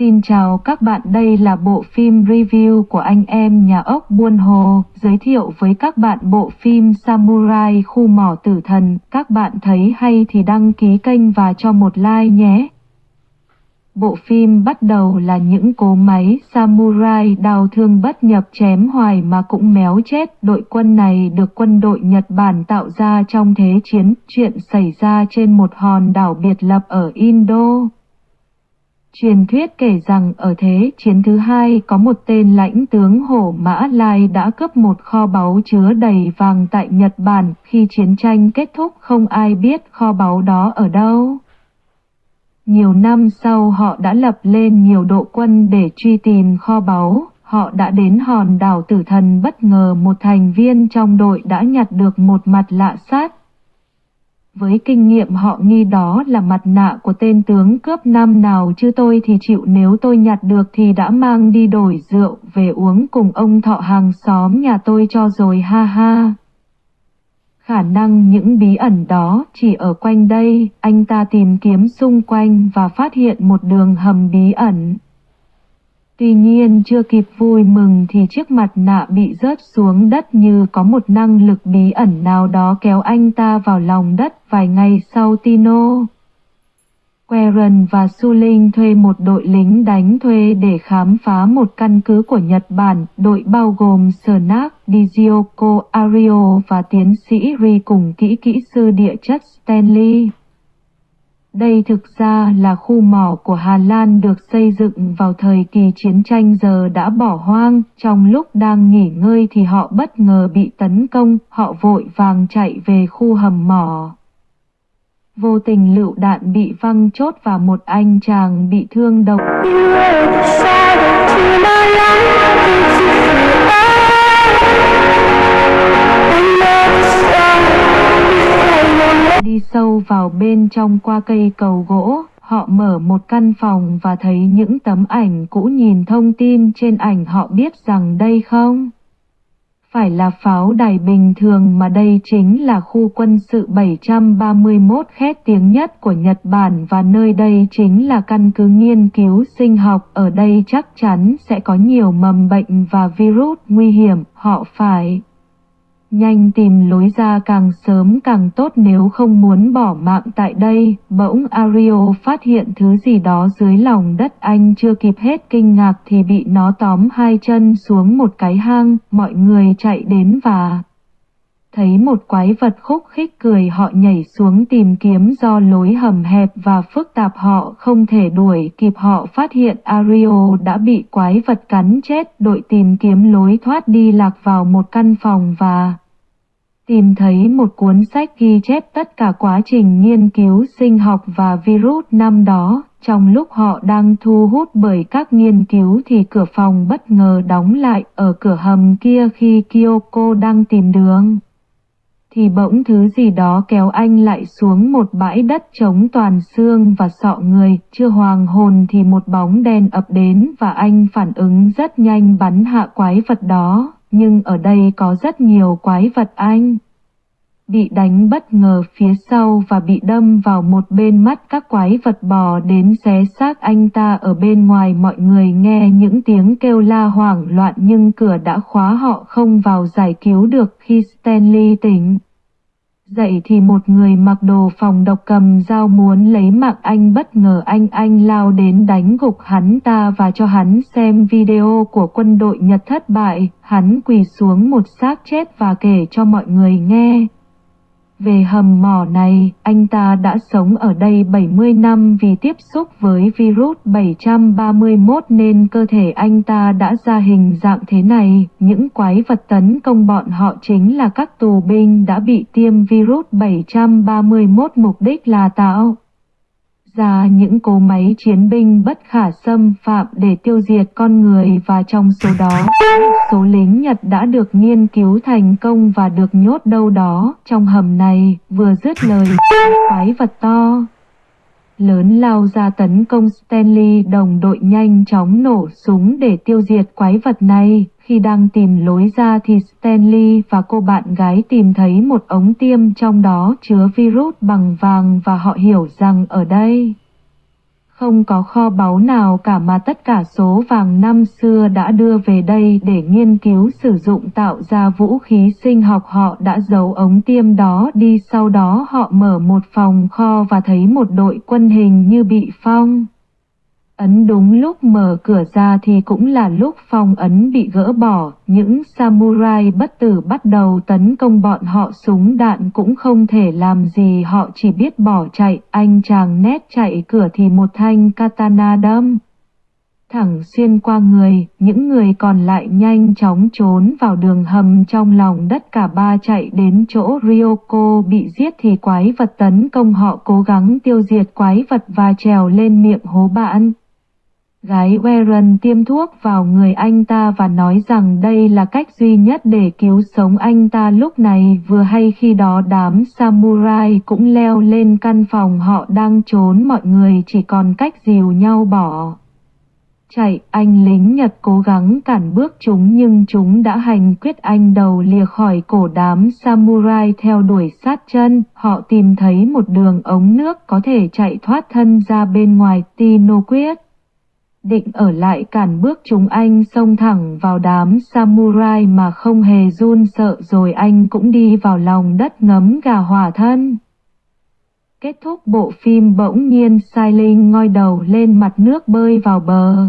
Xin chào các bạn đây là bộ phim review của anh em nhà ốc Buôn Hồ, giới thiệu với các bạn bộ phim Samurai Khu Mỏ Tử Thần. Các bạn thấy hay thì đăng ký kênh và cho một like nhé. Bộ phim bắt đầu là những cố máy samurai đào thương bất nhập chém hoài mà cũng méo chết. Đội quân này được quân đội Nhật Bản tạo ra trong thế chiến, chuyện xảy ra trên một hòn đảo biệt lập ở Indo. Truyền thuyết kể rằng ở thế chiến thứ hai có một tên lãnh tướng Hổ Mã Lai đã cướp một kho báu chứa đầy vàng tại Nhật Bản. Khi chiến tranh kết thúc, không ai biết kho báu đó ở đâu. Nhiều năm sau, họ đã lập lên nhiều đội quân để truy tìm kho báu. Họ đã đến hòn đảo tử thần bất ngờ một thành viên trong đội đã nhặt được một mặt lạ sát với kinh nghiệm họ nghi đó là mặt nạ của tên tướng cướp nam nào chứ tôi thì chịu nếu tôi nhặt được thì đã mang đi đổi rượu về uống cùng ông thọ hàng xóm nhà tôi cho rồi ha ha. Khả năng những bí ẩn đó chỉ ở quanh đây, anh ta tìm kiếm xung quanh và phát hiện một đường hầm bí ẩn. Tuy nhiên chưa kịp vui mừng thì chiếc mặt nạ bị rớt xuống đất như có một năng lực bí ẩn nào đó kéo anh ta vào lòng đất vài ngày sau Tino. Queren và Su Linh thuê một đội lính đánh thuê để khám phá một căn cứ của Nhật Bản, đội bao gồm Snack, Dizioko, Ario và tiến sĩ Ri cùng kỹ kỹ sư địa chất Stanley. Đây thực ra là khu mỏ của Hà Lan được xây dựng vào thời kỳ chiến tranh giờ đã bỏ hoang, trong lúc đang nghỉ ngơi thì họ bất ngờ bị tấn công, họ vội vàng chạy về khu hầm mỏ. Vô tình lựu đạn bị văng chốt và một anh chàng bị thương đầu. Đi sâu vào bên trong qua cây cầu gỗ, họ mở một căn phòng và thấy những tấm ảnh cũ nhìn thông tin trên ảnh họ biết rằng đây không phải là pháo đài bình thường mà đây chính là khu quân sự 731 khét tiếng nhất của Nhật Bản và nơi đây chính là căn cứ nghiên cứu sinh học. Ở đây chắc chắn sẽ có nhiều mầm bệnh và virus nguy hiểm, họ phải Nhanh tìm lối ra càng sớm càng tốt nếu không muốn bỏ mạng tại đây. Bỗng Ario phát hiện thứ gì đó dưới lòng đất anh chưa kịp hết kinh ngạc thì bị nó tóm hai chân xuống một cái hang. Mọi người chạy đến và thấy một quái vật khúc khích cười, họ nhảy xuống tìm kiếm do lối hầm hẹp và phức tạp họ không thể đuổi kịp họ phát hiện Ario đã bị quái vật cắn chết đội tìm kiếm lối thoát đi lạc vào một căn phòng và tìm thấy một cuốn sách ghi chép tất cả quá trình nghiên cứu sinh học và virus năm đó. Trong lúc họ đang thu hút bởi các nghiên cứu thì cửa phòng bất ngờ đóng lại ở cửa hầm kia khi Kyoko đang tìm đường. Thì bỗng thứ gì đó kéo anh lại xuống một bãi đất trống toàn xương và sọ người, chưa hoàng hồn thì một bóng đen ập đến và anh phản ứng rất nhanh bắn hạ quái vật đó nhưng ở đây có rất nhiều quái vật anh. Bị đánh bất ngờ phía sau và bị đâm vào một bên mắt các quái vật bò đến xé xác anh ta ở bên ngoài mọi người nghe những tiếng kêu la hoảng loạn nhưng cửa đã khóa họ không vào giải cứu được khi Stanley tỉnh. Dậy thì một người mặc đồ phòng độc cầm dao muốn lấy mạng anh bất ngờ anh anh lao đến đánh gục hắn ta và cho hắn xem video của quân đội Nhật thất bại. Hắn quỳ xuống một xác chết và kể cho mọi người nghe. Về hầm mỏ này, anh ta đã sống ở đây 70 năm vì tiếp xúc với virus 731 nên cơ thể anh ta đã ra hình dạng thế này. Những quái vật tấn công bọn họ chính là các tù binh đã bị tiêm virus 731 mục đích là tạo ra những cố máy chiến binh bất khả xâm phạm để tiêu diệt con người và trong số đó, số lính Nhật đã được nghiên cứu thành công và được nhốt đâu đó trong hầm này, vừa dứt lời, quái vật to lớn lao ra tấn công Stanley đồng đội nhanh chóng nổ súng để tiêu diệt quái vật này. Khi đang tìm lối ra thì Stanley và cô bạn gái tìm thấy một ống tiêm trong đó chứa virus bằng vàng và họ hiểu rằng ở đây Không có kho báu nào cả mà tất cả số vàng năm xưa đã đưa về đây để nghiên cứu sử dụng tạo ra vũ khí sinh học họ đã giấu ống tiêm đó đi, sau đó họ mở một phòng kho và thấy một đội quân hình như bị phong. Ấn đúng lúc mở cửa ra thì cũng là lúc phong ấn bị gỡ bỏ, những samurai bất tử bắt đầu tấn công bọn họ súng đạn cũng không thể làm gì họ chỉ biết bỏ chạy, anh chàng nét chạy cửa thì một thanh katana đâm. Thẳng xuyên qua người, những người còn lại nhanh chóng trốn vào đường hầm trong lòng đất cả ba chạy đến chỗ Ryoko bị giết thì quái vật tấn công họ cố gắng tiêu diệt quái vật và trèo lên miệng hố bạn. Gái Warren tiêm thuốc vào người anh ta và nói rằng đây là cách duy nhất để cứu sống anh ta lúc này vừa hay khi đó đám samurai cũng leo lên căn phòng họ đang trốn mọi người chỉ còn cách dìu nhau bỏ. Chạy, anh lính Nhật cố gắng cản bước chúng nhưng chúng đã hành quyết anh đầu lìa khỏi cổ đám samurai theo đuổi sát chân. Họ tìm thấy một đường ống nước có thể chạy thoát thân ra bên ngoài Tino quyết định ở lại cản bước chúng anh xông thẳng vào đám samurai mà không hề run sợ rồi anh cũng đi vào lòng đất ngấm gà hỏa thân. Kết thúc bộ phim bỗng nhiên Sai Linh ngoi đầu lên mặt nước bơi vào bờ.